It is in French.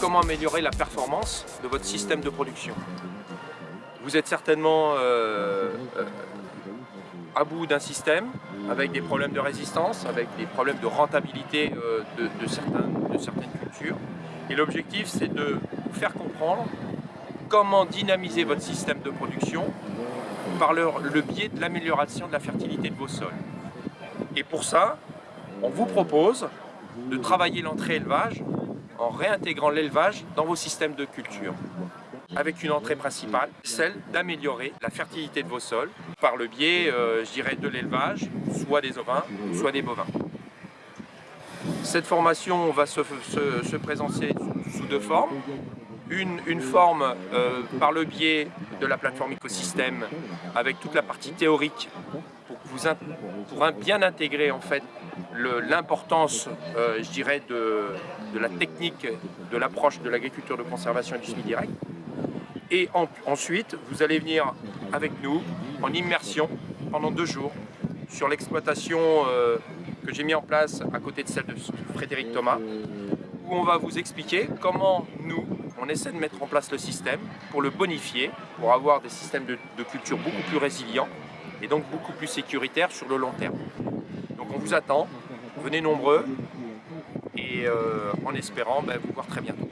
comment améliorer la performance de votre système de production. Vous êtes certainement euh, euh, à bout d'un système avec des problèmes de résistance, avec des problèmes de rentabilité euh, de, certaines cultures. Et l'objectif, c'est de vous faire comprendre comment dynamiser votre système de production par le, le biais de l'amélioration de la fertilité de vos sols. Et pour ça, on vous propose de travailler l'entrée élevage en réintégrant l'élevage dans vos systèmes de culture avec une entrée principale, celle d'améliorer la fertilité de vos sols par le biais, euh, je dirais, de l'élevage, soit des ovins, soit des bovins. Cette formation va se, présenter sous deux formes. Une, forme euh, par le biais de la plateforme écosystème avec toute la partie théorique pour, vous, bien intégrer en fait l'importance, euh, je dirais, de, la technique de l'approche de l'agriculture de conservation et du semi-direct. Et ensuite, vous allez venir avec nous en immersion pendant deux jours sur l'exploitation euh, que j'ai mis en place à côté de celle de Frédéric Thomas, où on va vous expliquer comment nous, on essaie de mettre en place le système pour le bonifier, pour avoir des systèmes de, culture beaucoup plus résilients et donc beaucoup plus sécuritaires sur le long terme. On vous attend, venez nombreux et euh, en espérant ben, vous voir très bientôt.